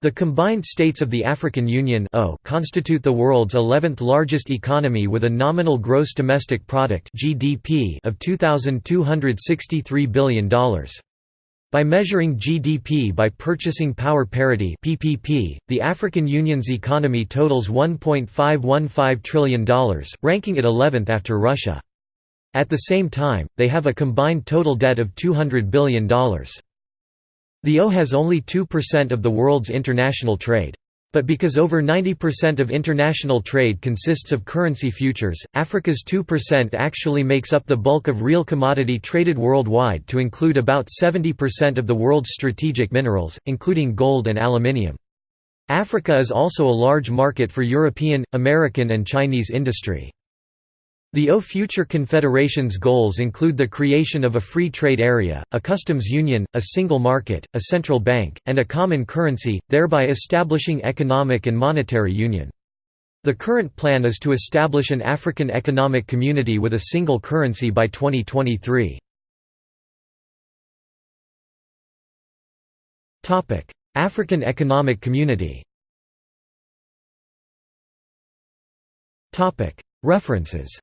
The combined states of the African Union constitute the world's 11th largest economy with a nominal gross domestic product (GDP) of $2,263 billion. By measuring GDP by purchasing power parity (PPP), the African Union's economy totals $1.515 trillion, ranking it 11th after Russia. At the same time, they have a combined total debt of $200 billion. The O has only 2% of the world's international trade. But because over 90% of international trade consists of currency futures, Africa's 2% actually makes up the bulk of real commodity traded worldwide to include about 70% of the world's strategic minerals, including gold and aluminium. Africa is also a large market for European, American and Chinese industry. The O Future Confederation's goals include the creation of a free trade area, a customs union, a single market, a central bank, and a common currency, thereby establishing economic and monetary union. The current plan is to establish an African Economic Community with a single currency by 2023. African Economic Community References